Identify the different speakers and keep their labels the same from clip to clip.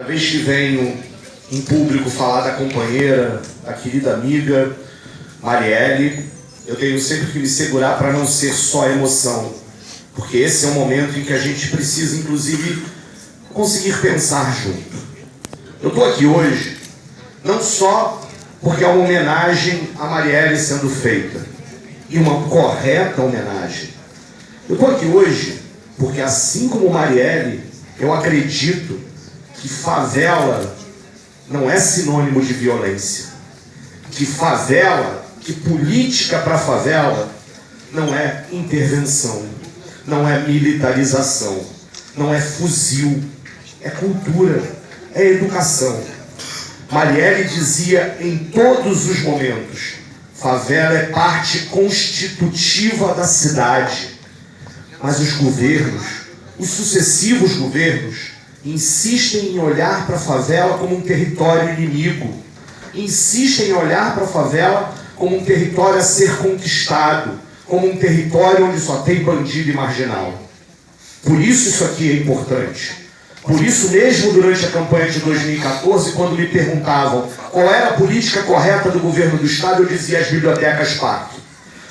Speaker 1: Cada vez que venho em público falar da companheira, da querida amiga Marielle, eu tenho sempre que me segurar para não ser só emoção, porque esse é o momento em que a gente precisa, inclusive, conseguir pensar junto. Eu estou aqui hoje não só porque é uma homenagem a Marielle sendo feita, e uma correta homenagem. Eu estou aqui hoje porque, assim como Marielle, eu acredito que favela não é sinônimo de violência. Que favela, que política para favela não é intervenção, não é militarização, não é fuzil, é cultura, é educação. Marielle dizia em todos os momentos: favela é parte constitutiva da cidade. Mas os governos, os sucessivos governos, insistem em olhar para a favela como um território inimigo, insistem em olhar para a favela como um território a ser conquistado, como um território onde só tem bandido e marginal. Por isso isso aqui é importante. Por isso mesmo durante a campanha de 2014, quando me perguntavam qual era a política correta do governo do Estado, eu dizia as bibliotecas pacto.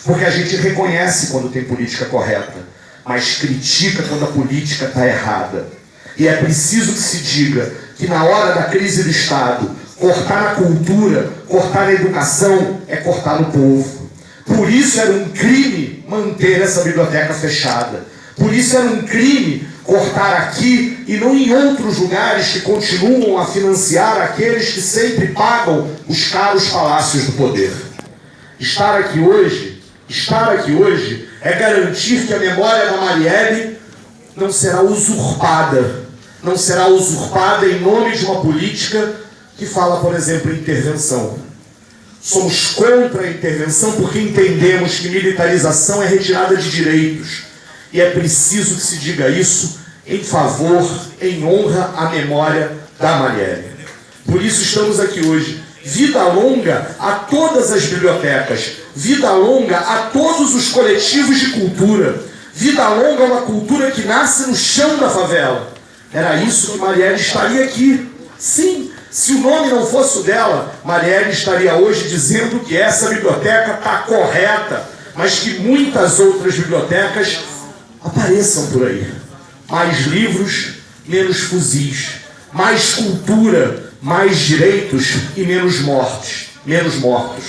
Speaker 1: Porque a gente reconhece quando tem política correta, mas critica quando a política está errada. E é preciso que se diga que na hora da crise do Estado, cortar na cultura, cortar na educação, é cortar no povo. Por isso era um crime manter essa biblioteca fechada. Por isso era um crime cortar aqui e não em outros lugares que continuam a financiar aqueles que sempre pagam os caros palácios do poder. Estar aqui hoje, estar aqui hoje é garantir que a memória da Marielle não será usurpada não será usurpada em nome de uma política que fala, por exemplo, em intervenção. Somos contra a intervenção porque entendemos que militarização é retirada de direitos. E é preciso que se diga isso em favor, em honra à memória da Marielle. Por isso estamos aqui hoje. Vida longa a todas as bibliotecas. Vida longa a todos os coletivos de cultura. Vida longa a uma cultura que nasce no chão da favela era isso que Marielle estaria aqui. Sim, se o nome não fosse o dela, Marielle estaria hoje dizendo que essa biblioteca está correta, mas que muitas outras bibliotecas apareçam por aí. Mais livros, menos fuzis. Mais cultura, mais direitos e menos mortes. Menos mortos.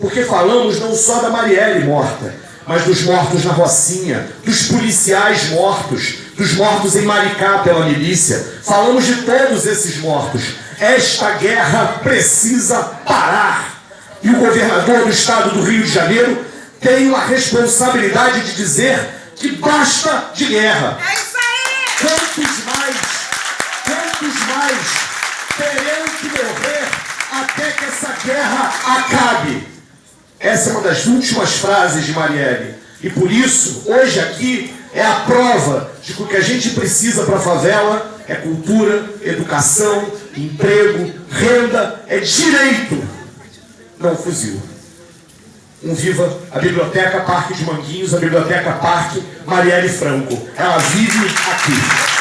Speaker 1: Porque falamos não só da Marielle morta, mas dos mortos na Rocinha, dos policiais mortos, dos mortos em Maricá pela milícia. Falamos de todos esses mortos. Esta guerra precisa parar. E o governador do estado do Rio de Janeiro tem a responsabilidade de dizer que basta de guerra.
Speaker 2: É isso aí!
Speaker 1: Quantos mais, quantos mais terão que morrer até que essa guerra acabe? Essa é uma das últimas frases de Marielle. E por isso, hoje aqui, é a prova de que o que a gente precisa para a favela é cultura, educação, emprego, renda, é direito, não fuzil. Um viva a Biblioteca Parque de Manguinhos, a Biblioteca Parque Marielle Franco. Ela vive aqui.